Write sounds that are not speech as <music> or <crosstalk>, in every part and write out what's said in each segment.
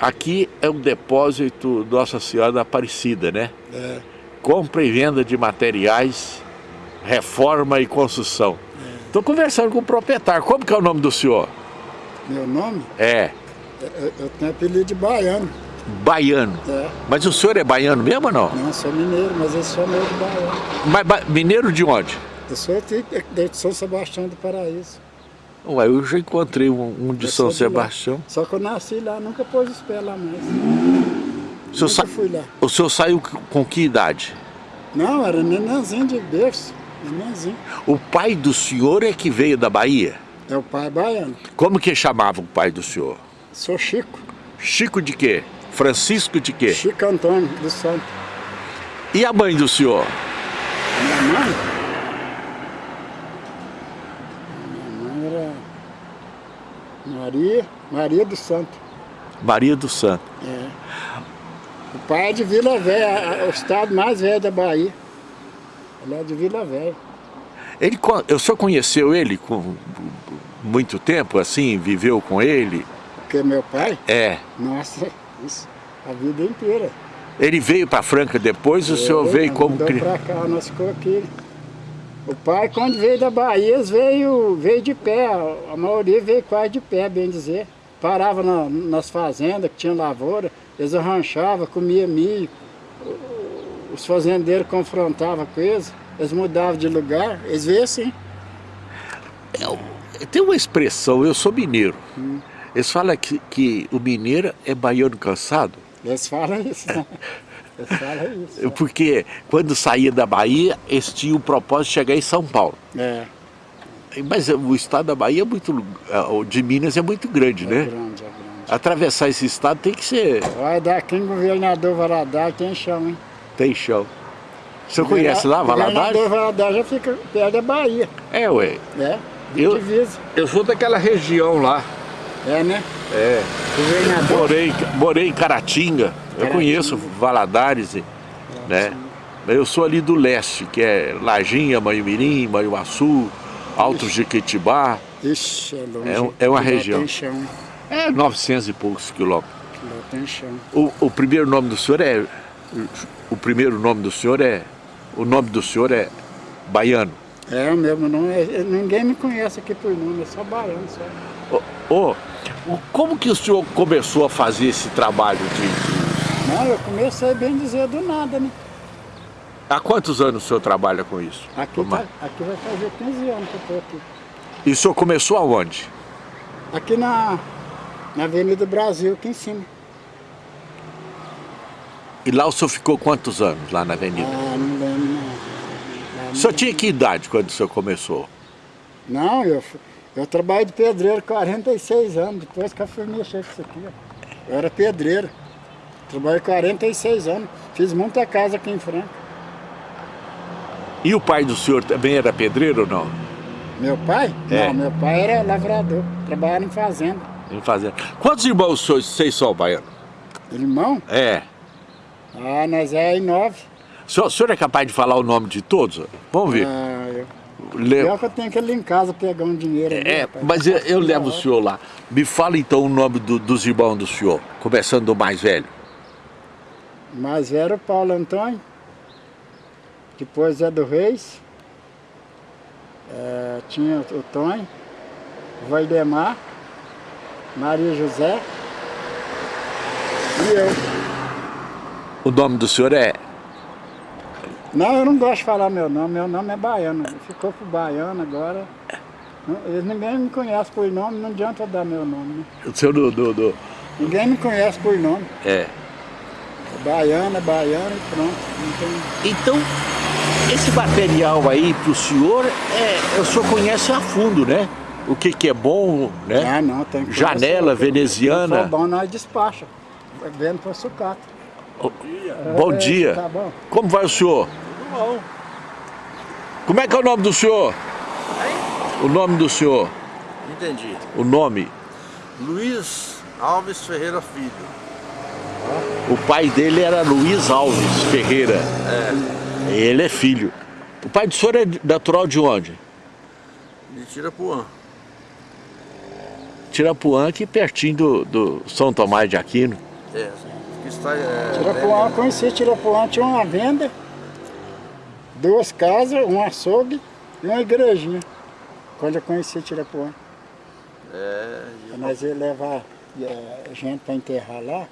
Aqui é um depósito Nossa Senhora da Aparecida, né? É. Compra e venda de materiais, reforma e construção. Estou conversando com o proprietário. Como que é o nome do senhor? Meu nome? É, Eu, eu tenho apelido de baiano. baiano. É. Mas o senhor é baiano mesmo ou não? Não, sou mineiro, mas eu sou meio de baiano. Mas ba- mineiro de onde? Eu sou de São Sebastião do Paraíso. Ué, eu já encontrei um, um de Eu São de. Sebastião. Só que eu nasci lá, nunca pôs os pés lá mais. O senhor, sa- fui lá. o senhor saiu com que idade? Não, era nenenzinho de berço. Nenenzinho. O pai do senhor é que veio da Bahia? É o pai baiano. Como que chamava o pai do senhor? Sou Chico. Chico de quê? Francisco de quê? Chico Antônio do Santo. E a mãe do senhor? Minha mãe? Minha mãe era Maria, Maria do Santo. Maria do Santo. É. O pai é de Vila Velha, a- o estado mais velho da Bahia. Ele é de Vila Velha. Ele, o senhor conheceu ele com muito tempo, assim, viveu com ele? Porque meu pai, É. nossa, isso, a vida inteira. Ele veio para Franca depois, o senhor Ele veio como mudou criança? pra cá, nós ficou aqui. O pai, quando veio da Bahia, veio, veio de pé, a maioria veio quase de pé, bem dizer. Parava na- nas fazendas que tinha lavoura, eles arranchavam, comia milho. Os fazendeiros confrontavam com eles, eles mudavam de lugar, eles veio assim. Tem uma expressão, eu sou mineiro. Hum. Eles falam que, que o mineiro é baiano cansado, Eles falam isso, né? <laughs> Isso. <laughs> porque quando saía da Bahia, eles tinham o propósito de chegar em São Paulo. É, Mas o estado da Bahia é muito, o de Minas é muito grande, é né? grande, é grande. Atravessar esse estado tem que ser, Vai daqui em governador Valadares, tem chão, hein? tem chão. O senhor conhece lá, Valadares? Governador Valadares já fica perto da Bahia, É, ué. né? De Eu- divisa. Eu sou daquela região lá. É, né? É. Governador. Morei, morei em Caratinga. Eu conheço Valadares, né? Eu sou ali do leste, que é Lajinha, Manhumirim, Manhuaçu, Alto Jequitibá. Ixi, é longe. É é uma Lá região. tem chão, É 900 e poucos quilômetros. lá tem chão. O, o primeiro nome do senhor é... O primeiro nome do senhor é... O nome do senhor é Baiano. É, o mesmo nome, é- ninguém me conhece aqui por nome, é só baiano, só. Ô, ô, o- como que o senhor começou a fazer esse trabalho de... Não, eu comecei bem dizer do nada, né? Há quantos anos o senhor trabalha com isso? Aqui, tá, aqui vai fazer 15 anos que eu tô aqui. E o senhor começou aonde? Aqui na, na Avenida Brasil, aqui em cima. E lá o senhor ficou quantos anos, lá na avenida? Ah, não lembro não. O senhor tinha que idade quando o senhor começou? Não, eu, eu trabalhei de pedreiro 46 anos, depois que eu fui mexer com isso aqui. Eu era pedreiro. Trabalhei 46 anos. Fiz muita casa aqui em Franca. E o pai do senhor também era pedreiro ou não? Meu pai? É. Não, meu pai era lavrador. Trabalhava em fazenda. Em fazenda. Quantos irmãos senhor- vocês são, Baiano? Irmão? É. Ah, nós é em nove. O senhor, o senhor é capaz de falar o nome de todos? Vamos ver. Ah, eu... Le- Pior que eu tenho que ir ali em casa pegar um dinheiro. ali, É, rapaz. mas eu, eu levo o senhor lá. Me fala então o nome do- dos irmãos do senhor, começando do mais velho. Mais velho o Paulo Antônio. Depois é do Reis. É, tinha o Tonho. Valdemar. Maria José. E eu. O nome do senhor é Não, eu não gosto de falar meu nome. Meu nome é baiano. Ficou pro baiano agora. Eles ninguém me conhece por nome, não adianta dar meu nome. Né? o senhor do, do- do- Ninguém me conhece por nome. é. Baiano, é baiano e pronto. Tem... Então, esse material aí pro senhor, é, o senhor conhece a fundo, né? O que que é bom, né? Ah, não, tem que Janela conhecer. veneziana. Se for bom, nós despacha. Vendo para sucata. Bom É, dia. Tá bom. Como vai o senhor? Bom. Como é que é o nome do senhor? O nome do senhor? Entendi. O nome? Luiz Alves Ferreira Filho. O pai dele era Luiz Alves Ferreira. É. Ele é filho. O pai do senhor é natural de onde? De Tirapuã. Tirapuã aqui pertinho do, do São Tomás de Aquino. É, que está... É, Tirapuã, eu conheci Tirapuã, tinha uma venda, duas casas, um açougue e uma igrejinha. Quando eu conheci Tirapuã. É, Aí Nós ia levar eh, gente para enterrar lá.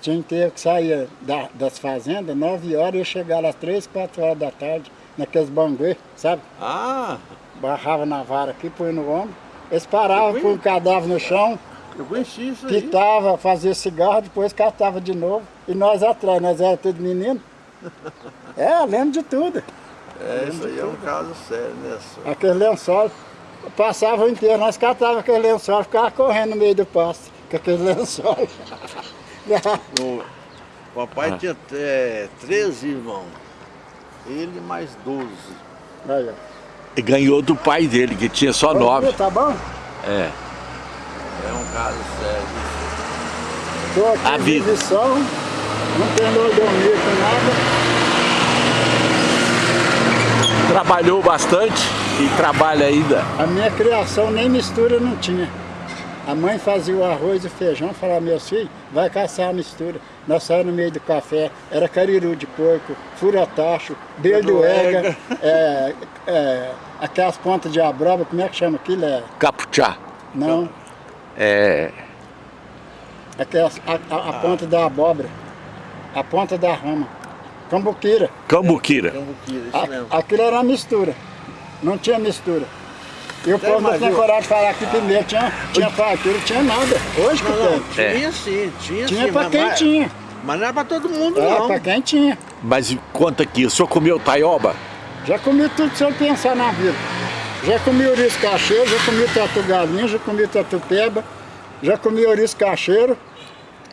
Tinha enterro que saía da- das fazendas, 9 horas, e ia chegar às 3, 4 horas da tarde, naqueles banguês, sabe? Ah, Barrava na vara aqui, põe no ombro. Eles paravam, põe o cadáver no chão, eu conheci isso aí. pitava, fazia cigarro, depois catava de novo. E nós atrás, nós era tudo menino. <laughs> É, lembro de tudo. É, isso aí é um caso sério, né? senhor? Aquele lençol, passava o inteiro, nós catava aquele lençol, ficava correndo no meio do pasto, com aquele <laughs> lençol. <laughs> O papai tinha é, 13 irmãos. Ele mais 12. Aí, ó. E ganhou do pai dele, que tinha só nove. Tá bom? É. É um caso sério. Tô aqui A em vida. não tem dormir com nada. Trabalhou bastante e trabalha ainda. A minha criação nem mistura não tinha. A mãe fazia o arroz e o feijão, falava, meus filhos, vai caçar a mistura. Nós saímos no meio do café, era cariru de porco, furatacho, belduega, é, é, aquelas pontas de abroba, como é que chama aquilo? É, Capuchá. não, É. aquelas, a, a- a ponta da abóbora, a ponta da rama, cambuquira. Cambuquira. Cambuquira, isso A- mesmo. aquilo era mistura, não tinha mistura. E o povo não eu- coragem de falar que primeiro tinha, tinha fartura, tinha nada. Hoje que Não, não, tem. É. tinha sim, tinha, Tinha sim. pra mas- quem mas- tinha. Mas não era pra todo mundo, É, não. pra quem tinha. Mas conta aqui, o senhor comeu taioba? Já comi tudo que você pensar na vida. Já comi ouriço cacheiro, já comi tatu galinha, já comi tatu peba, já comi ouriço cacheiro,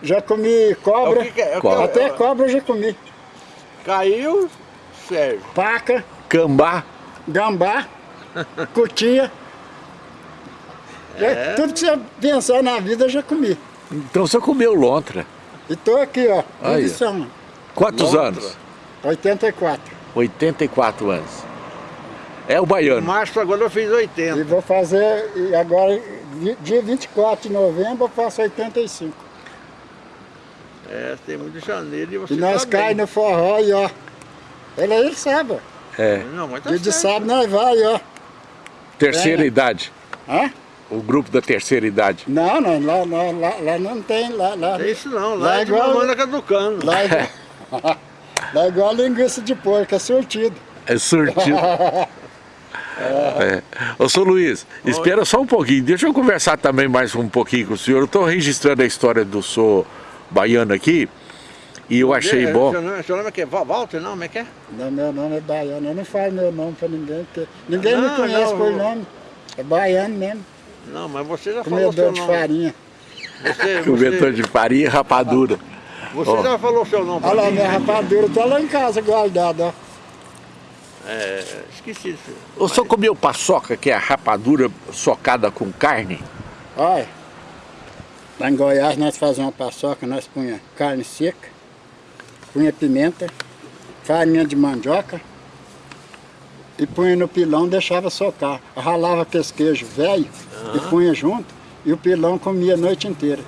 já comi cobra. É que é? É Até cobra eu já comi. Caiu, Sérgio. Paca, Cambá? gambá, cutia. Já- É. Tudo que você pensar na vida eu já comi. Então senhor comeu lontra. E tô aqui, ó. Aí. Edição, Quantos Lontra. anos? 84. 84 anos. É o baiano. Março agora eu fiz E 80. vou fazer, e agora, dia 24 de novembro, eu faço 85. É, tem muito de janeiro e você E nós tá cai bem. no forró e ó. Ele aí ele sabe. É. Não, mas tá Dia de certo. sábado nós vai, ó. Terceira É. idade. Hã? O grupo da terceira idade. Não, não, lá, lá, lá, lá não tem, lá, lá, É isso não, Lá lá é é de igual- mamãe na caducando. lá, é igual, <laughs> lá é igual linguiça de porco, é surtido. É surtido. <laughs> É. Ô, senhor Luiz, espera só um pouquinho. Deixa eu conversar também mais um pouquinho com o senhor. Eu estou registrando a história do senhor baiano aqui e eu achei É, bom. Seu nome, seu nome é que? Val- Walter, não? Como é que é? Não, meu nome é baiano, eu não falo meu nome pra ninguém, porque ninguém Não, me conhece não, por nome. É baiano mesmo, Não, mas você já falou comedor seu de nome. farinha. Você, <laughs> você, de farinha e rapadura. você Ó. já falou seu nome pra Olha lá, minha rapadura tá lá em casa guardada, ó. É, esqueci disso. O senhor comeu paçoca, que é a rapadura socada com carne? Olha, lá em Goiás nós fazíamos uma paçoca, nós punha carne seca, punha pimenta, farinha de mandioca e punha no pilão, deixava socar. Ralava aqueles queijo velho e punha junto e o pilão comia a noite inteira.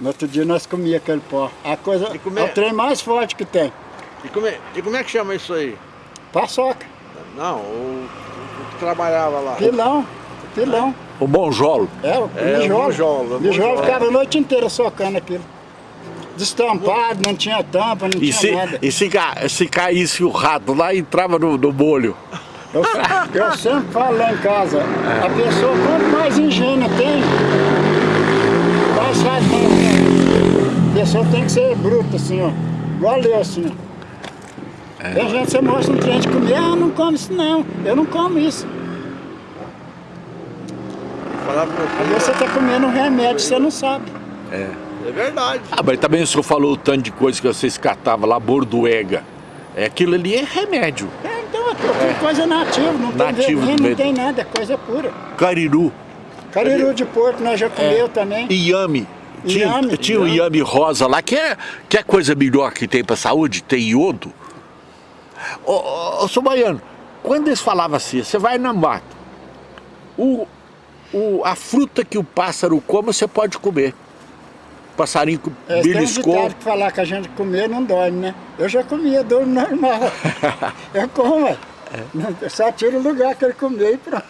No outro dia nós comia aquele pó. A coisa, E é é- o trem mais forte que tem. E como, é, e como é que chama isso aí? Paçoca, Não, o, o que trabalhava lá. pilão, pilão. O monjolo. É, o É, o mijolo. mijolo, o Mijolo mijolo. ficava a noite inteira socando aquilo. Destampado, não tinha tampa, não E tinha se, nada. e se, ca- se caísse o rato lá, entrava no, no molho. Eu, eu sempre falo lá em casa, a pessoa quanto mais engenho tem, mais faz mal. A pessoa tem que ser bruta assim, ó. Igual eu assim, ó. Tem gente que você mostra um trem de comer, ah, não come isso não, eu não como isso. Falar pra Aí você. você tá comendo um remédio, você não sabe. É. É verdade. Ah, mas também o senhor falou o tanto de coisa que vocês catavam lá, bordoega. É, aquilo ali é remédio. É, então é tudo coisa nativa, não tem Nativo do veneno, não tem nada, é coisa pura. Cariru, Cariru de porco nós já comeu também. iame. Tinha, Iame, tinha o iame. iame rosa lá, que é, que é coisa melhor que tem pra saúde, tem iodo. Ô, ô, ô, seu baiano, quando eles falavam assim, você vai na mata, o, o, a fruta que o pássaro come, você pode comer. Passarinho É, tem um beliscou. que falar que a gente comer não dorme, né? Eu já comia, dorme normal. <laughs> eu como. É. Eu só tiro o lugar que ele comeu e pronto.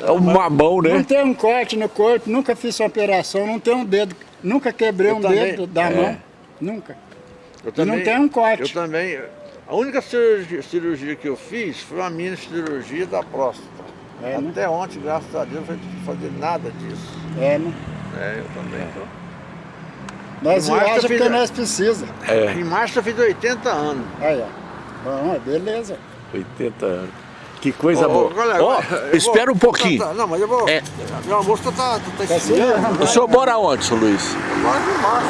É um mamão, Não né? tem um corte no corpo, nunca fiz uma operação, não tem um dedo, nunca quebrei Eu um também. dedo da É. mão. Nunca. Eu E não tem um corte. Eu também. A única cirurgia, cirurgia que eu fiz foi uma mini cirurgia da próstata. É, né? Até ontem, graças a Deus, não foi fazer nada disso. É, né? É, eu também. tô. Nós Em março viajamos eu fiz porque a- nós precisamos. É, Em março eu fiz 80 anos. Aí, ó. Bom, é beleza. 80 anos. Que coisa Ô, ô, boa. colega, Ó, eu vou- espera um pouquinho. Tá, tá, não, mas eu vou. É. Meu almoço tá, tá, tá Tá esfriando. O senhor mora onde, seu Luiz? Agora de março.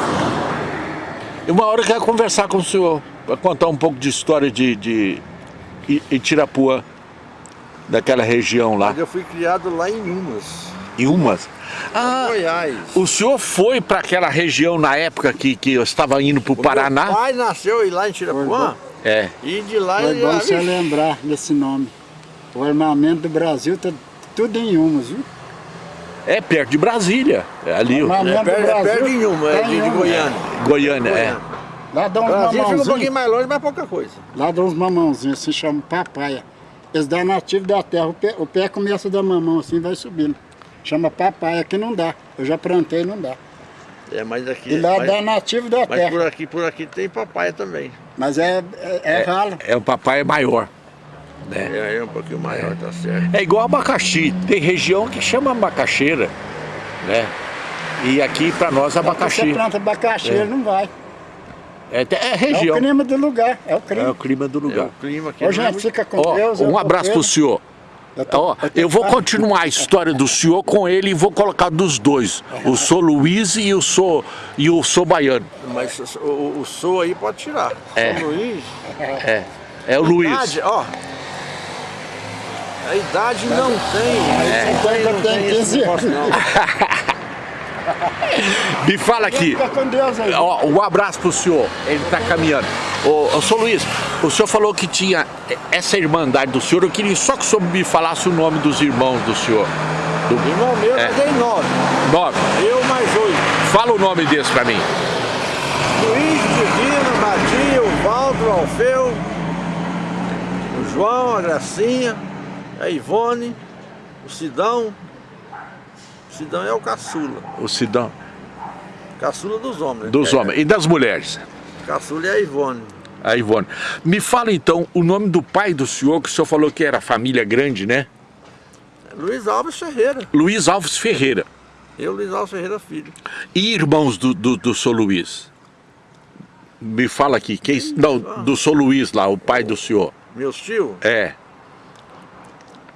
E uma hora eu quero conversar com o senhor, para contar um pouco de história de, de Itirapuã, daquela região lá, Mas eu fui criado lá em Umas, em Umas. Ah, Goiás. o senhor foi para aquela região na época que, que eu estava indo para o Meu Paraná? pai nasceu lá em Tirapuã É. e de lá Foi ele bom você lembrar desse nome. O armamento do Brasil tá tudo em Umas, viu? É perto de Brasília, é ali, Armamento É perto, do é Brasil perto de é tá de, em de Umas. Goiânia. Goiânia, é. Lá dá uns Brasília fica um pouquinho mamãozinhos. mais longe, mas pouca coisa. Lá dá uns mamãozinhos, se chama papaya. Eles dão nativo da terra. O pé, o pé começa da mamão assim vai subindo. Chama papaya, aqui não dá. Eu já plantei não dá. É, mas aqui. E lá mas, dá nativo da mas terra. por aqui, por aqui tem papai também. Mas é, é, é ralo. É o papai maior. Né? É, é um pouquinho maior, tá certo. É igual abacaxi, tem região que chama macaxeira, né? E aqui para nós Você abacaxi. planta abacaxi, ele não vai. É, é É o região, clima do lugar. É o é clima. o clima do É, lugar. o clima aqui. Ô, não é gente, muito- fica com Ó, Deus. um abraço pro vendo. senhor. Eu tô- Ó, eu tô- eu vou continuar a história do senhor com ele e vou colocar dos dois. O sou Luiz e o sou e o sou baiano. Mas o, o, sou aí pode tirar. É. São Luís. É, é o Luiz. Idade, ó. A idade não tem. É. Não tem, não Tem esse 15 negócio, não. <laughs> Me fala aqui. Fica com Deus aí. Ó, um abraço pro senhor, ele tá caminhando. Ô, ô, senhor Luiz, o senhor falou que tinha essa irmandade do senhor, eu queria só que o senhor me falasse o nome dos irmãos do senhor. Do Irmão meu, É. dei nove. nome. Eu mais oito. Fala o nome desse pra mim. Luiz, Divino, Matia, o Valdo, o Alfeu, o João, a Gracinha, a Ivone, o Sidão. O Sidão é o caçula. O Sidão. Caçula dos homens. Dos É, homens. E das mulheres? Caçula é a Ivone. A Ivone. Me fala então o nome do pai do senhor, que o senhor falou que era família grande, né? Luiz Alves Ferreira. Luiz Alves Ferreira. Eu, Luiz Alves Ferreira Filho. E irmãos do, do, do senhor Luiz? Me fala aqui, quem. Não, do senhor Luiz lá, o pai do senhor. Meus tios. É.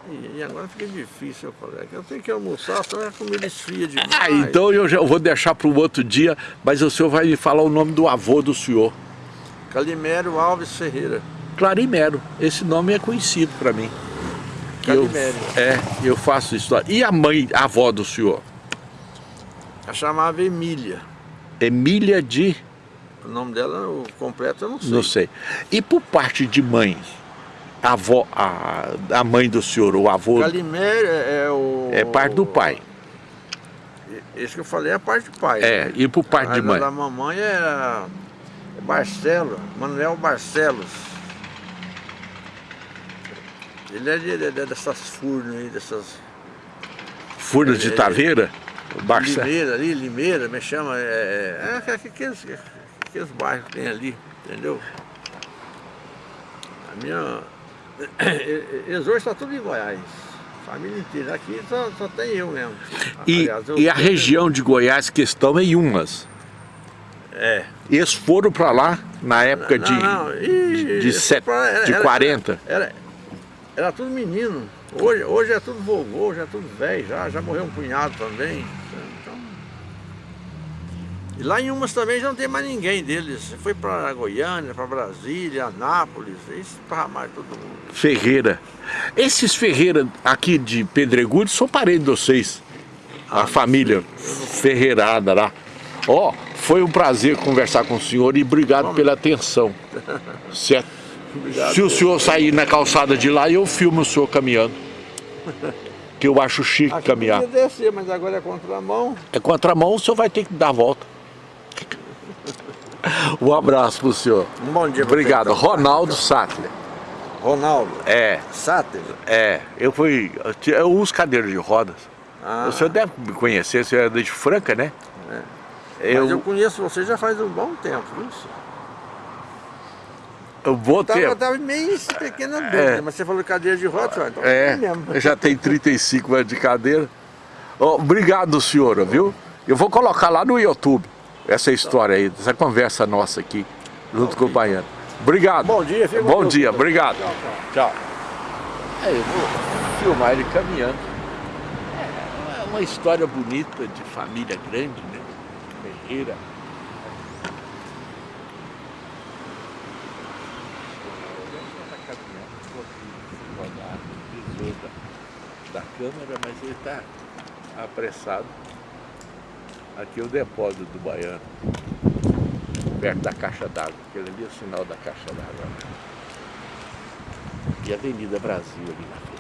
E, agora fica difícil, eu falei. é Eu tenho que almoçar, senão a comida esfria demais. Ah, então eu já vou deixar para o outro dia, mas o senhor vai me falar o nome do avô do senhor. Calimério Alves Ferreira. Clarimero. Esse nome é conhecido para mim. Eu, Calimério. é, eu faço história. E a mãe, a avó do senhor? A chamava Emília. Emília de. O nome dela, o completo, eu não sei. Não sei. E por parte de mãe? A avó, a, a mãe do senhor, o avô. Calimério é, é o... É parte do pai. Esse que eu falei é a parte do pai. É, e por parte A de mãe? da mamãe é Barcelo, Manuel Barcelos. Ele é de, de- de- dessas furnas aí, dessas Furnas de é, Taveira? O Barça. Limeira ali, Limeira, me chama. É, é, é aqueles, aqueles bairros que tem ali, entendeu? A minha. <coughs> Eles hoje estão tudo em Goiás. Família inteira. Aqui só, só tem eu mesmo. E, Aliás, eu- e a região de Goiás que estão em Umas. É. Eles foram para lá na época de, Não, não, e- de, set, era- de era- 40. Era, era tudo menino. Hoje, hoje é tudo vovô, já é tudo velho, já, já morreu um cunhado também. Então, e lá em Umas também já não tem mais ninguém deles. Foi para Goiânia, para Brasília, Anápolis, isso para mais todo mundo. Ferreira. Esses Ferreira aqui de Pedregulho são parentes de vocês. A família Ferreirada lá. Ó, foi um prazer conversar com o senhor e obrigado pela atenção. Certo? Obrigado. Se o senhor sair na calçada de lá, eu filmo o senhor caminhando. que eu acho chique Aqui caminhar. podia descer, mas agora é contramão. É contramão, o senhor vai ter que dar a volta. Um abraço pro senhor. Um bom dia Obrigado. então. Ronaldo Sattler. Ronaldo. É, Sáter. é. Eu fui. Eu uso cadeira de rodas. Ah, O senhor deve me conhecer, o senhor é de Franca, né? mas eu Eu, conheço você já faz um bom tempo, viu? senhor? eu vou Eu tava, ter. eu tava meio esse pequena dúvida, É. mas você falou cadeira de senhor, então É, mesmo. eu já tenho 35 anos de cadeira. Ó, obrigado, senhora, viu? Eu vou colocar lá no YouTube essa história aí, essa conversa nossa aqui, junto com o Baiano. Obrigado. Bom dia, fica Bom dia, obrigado. Tchau, tchau. Tchau. É, eu vou filmar ele caminhando. É uma história bonita de família grande, né? Ferreira. da câmera, mas ele está apressado. Aqui é o depósito do Baiano, perto da caixa d'água. Aquele ali é o sinal da caixa d'água. E a Avenida Brasil ali na frente.